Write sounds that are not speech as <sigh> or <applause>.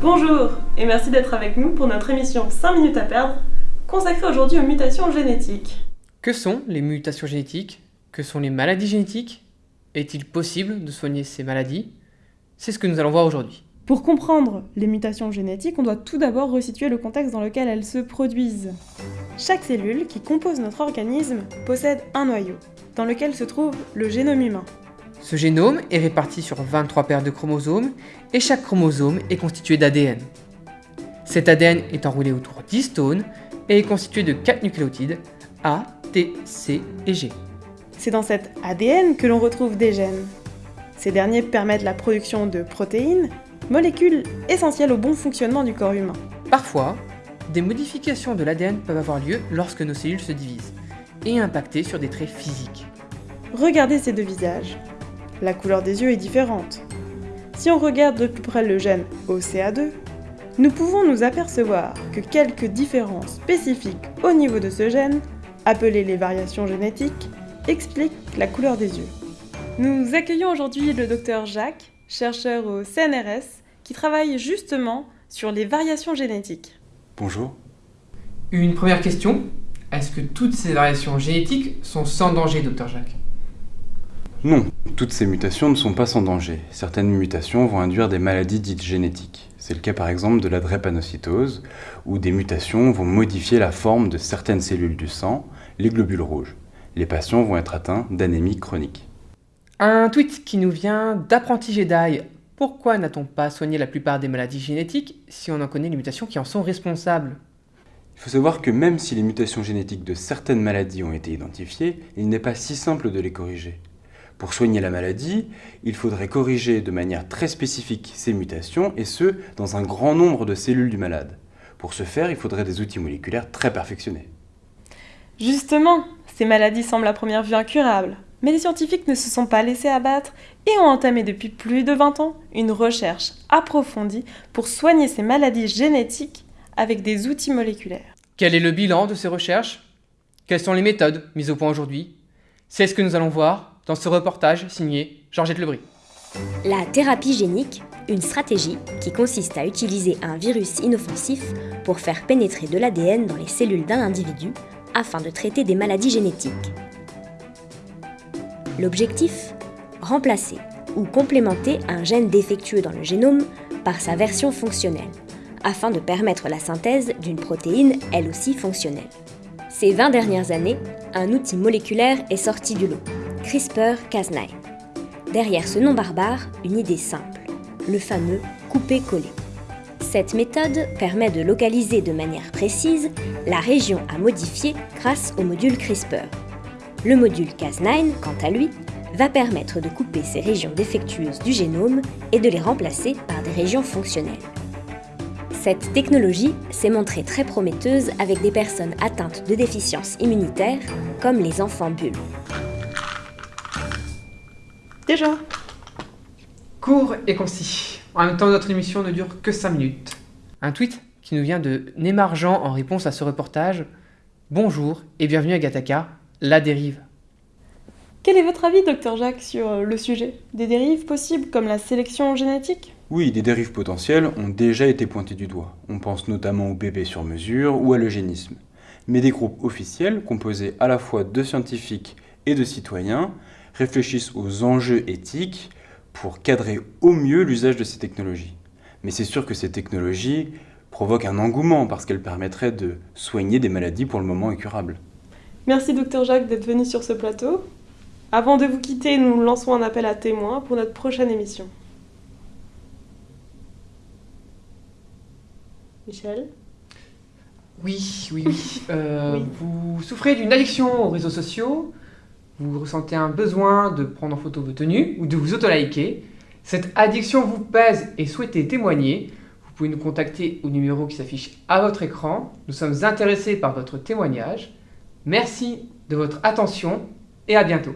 Bonjour et merci d'être avec nous pour notre émission 5 minutes à perdre, consacrée aujourd'hui aux mutations génétiques. Que sont les mutations génétiques? Que sont les maladies génétiques? Est-il possible de soigner ces maladies? C'est ce que nous allons voir aujourd'hui. Pour comprendre les mutations génétiques, on doit tout d'abord resituer le contexte dans lequel elles se produisent. Chaque cellule qui compose notre organisme possède un noyau, dans lequel se trouve le génome humain. Ce génome est réparti sur 23 paires de chromosomes et chaque chromosome est constitué d'ADN. Cet ADN est enroulé autour d'histones et est constitué de 4 nucléotides A, T, C et G. C'est dans cet ADN que l'on retrouve des gènes. Ces derniers permettent la production de protéines, molécules essentielles au bon fonctionnement du corps humain. Parfois, des modifications de l'ADN peuvent avoir lieu lorsque nos cellules se divisent et impacter sur des traits physiques. Regardez ces deux visages la couleur des yeux est différente. Si on regarde de plus près le gène OCA2, nous pouvons nous apercevoir que quelques différences spécifiques au niveau de ce gène, appelées les variations génétiques, expliquent la couleur des yeux. Nous accueillons aujourd'hui le docteur Jacques, chercheur au CNRS, qui travaille justement sur les variations génétiques. Bonjour. Une première question. Est-ce que toutes ces variations génétiques sont sans danger, docteur Jacques? Non, toutes ces mutations ne sont pas sans danger. Certaines mutations vont induire des maladies dites génétiques. C'est le cas par exemple de la drépanocytose, où des mutations vont modifier la forme de certaines cellules du sang, les globules rouges. Les patients vont être atteints d'anémie chronique. Un tweet qui nous vient d'Apprenti Jedi. Pourquoi n'a-t-on pas soigné la plupart des maladies génétiques si on en connaît les mutations qui en sont responsables? Il faut savoir que même si les mutations génétiques de certaines maladies ont été identifiées, il n'est pas si simple de les corriger. Pour soigner la maladie, il faudrait corriger de manière très spécifique ces mutations, et ce, dans un grand nombre de cellules du malade. Pour ce faire, il faudrait des outils moléculaires très perfectionnés. Justement, ces maladies semblent à première vue incurables, mais les scientifiques ne se sont pas laissés abattre et ont entamé depuis plus de 20 ans une recherche approfondie pour soigner ces maladies génétiques avec des outils moléculaires. Quel est le bilan de ces recherches? Quelles sont les méthodes mises au point aujourd'hui? C'est ce que nous allons voir dans ce reportage signé Georgette Lebris. La thérapie génique, une stratégie qui consiste à utiliser un virus inoffensif pour faire pénétrer de l'ADN dans les cellules d'un individu afin de traiter des maladies génétiques. L'objectif Remplacer ou complémenter un gène défectueux dans le génome par sa version fonctionnelle, afin de permettre la synthèse d'une protéine elle aussi fonctionnelle. Ces 20 dernières années, un outil moléculaire est sorti du lot, CRISPR-Cas9. Derrière ce nom barbare, une idée simple, le fameux couper-coller. Cette méthode permet de localiser de manière précise la région à modifier grâce au module CRISPR. Le module Cas9, quant à lui, va permettre de couper ces régions défectueuses du génome et de les remplacer par des régions fonctionnelles. Cette technologie s'est montrée très prometteuse avec des personnes atteintes de déficiences immunitaires, comme les enfants bulles. Déjà Court et concis. En même temps, notre émission ne dure que 5 minutes. Un tweet qui nous vient de Némargent en réponse à ce reportage. Bonjour et bienvenue à Gataka, la dérive. Quel est votre avis, docteur Jacques, sur euh, le sujet? Des dérives possibles comme la sélection génétique? Oui, des dérives potentielles ont déjà été pointées du doigt. On pense notamment au bébé sur mesure ou à l'eugénisme. Mais des groupes officiels, composés à la fois de scientifiques et de citoyens, réfléchissent aux enjeux éthiques pour cadrer au mieux l'usage de ces technologies. Mais c'est sûr que ces technologies provoquent un engouement parce qu'elles permettraient de soigner des maladies pour le moment incurables. Merci docteur Jacques d'être venu sur ce plateau. Avant de vous quitter, nous lançons un appel à témoins pour notre prochaine émission. Michel? Oui, oui, oui. <laughs> Euh, Vous souffrez d'une addiction aux réseaux sociaux vous ressentez un besoin de prendre en photo vos tenues ou de vous auto-liker, cette addiction vous pèse et souhaitez témoigner, vous pouvez nous contacter au numéro qui s'affiche à votre écran. Nous sommes intéressés par votre témoignage. Merci de votre attention et à bientôt.